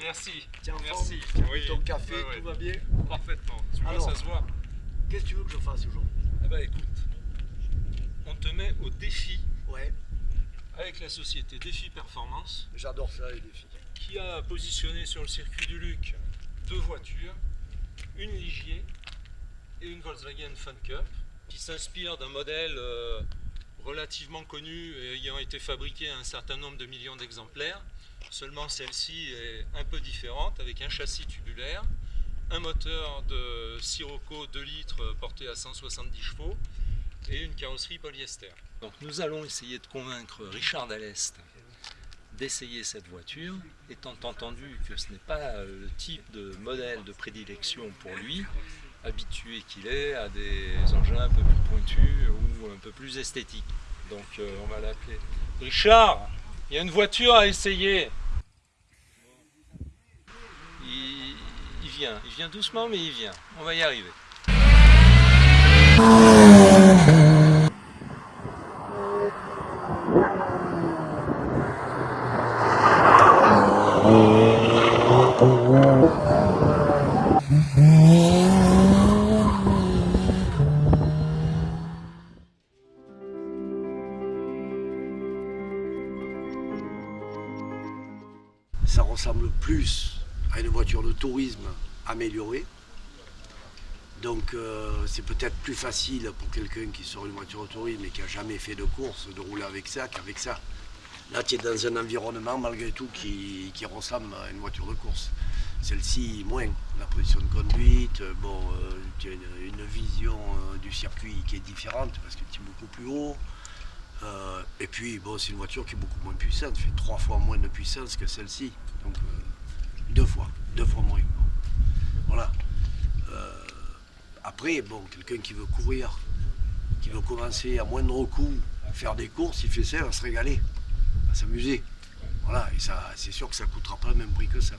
Merci. Tiens, merci. Ton café, tout va bien Parfaitement. Tu vois, ça se voit. Qu'est-ce que tu veux que je fasse aujourd'hui? Eh ben écoute, on te met au défi. Ouais. Avec la société Défi Performance. J'adore ça, les défis. Qui a positionné sur le circuit du Luc deux voitures, une Ligier et une Volkswagen Fun Cup, qui s'inspire d'un modèle euh, relativement connu et ayant été fabriqué à un certain nombre de millions d'exemplaires, Seulement celle-ci est un peu différente avec un châssis tubulaire, un moteur de Sirocco 2 litres porté à 170 chevaux et une carrosserie polyester. Donc nous allons essayer de convaincre Richard Dallest d'essayer cette voiture, étant entendu que ce n'est pas euh, le type de modèle de prédilection pour lui, habitué qu'il est à des engins un peu plus pointus ou un peu plus esthétiques. Donc euh, on va l'appeler. Richard, il y a une voiture à essayer. Il, il vient, il vient doucement mais il vient. On va y arriver. Ça ressemble plus à une voiture de tourisme améliorée. Donc euh, c'est peut-être plus facile pour quelqu'un qui sort une voiture tourisme et qui n'a jamais fait de course de rouler avec ça qu'avec ça. Là tu es dans un environnement malgré tout qui, qui ressemble à une voiture de course. Celle-ci moins, la position de conduite, euh, bon, euh, tu as une, vision du circuit qui est différente parce que tu es beaucoup plus haut. Et puis, bon, c'est une voiture qui est beaucoup moins puissante, fait trois fois moins de puissance que celle-ci. Donc, deux fois, deux fois moins. Voilà. Euh, après, bon, quelqu'un qui veut courir, qui veut commencer à moindre coût, faire des courses, il fait ça, il va se régaler, il va s'amuser. Voilà, et ça, c'est sûr que ça coûtera pas le même prix que ça.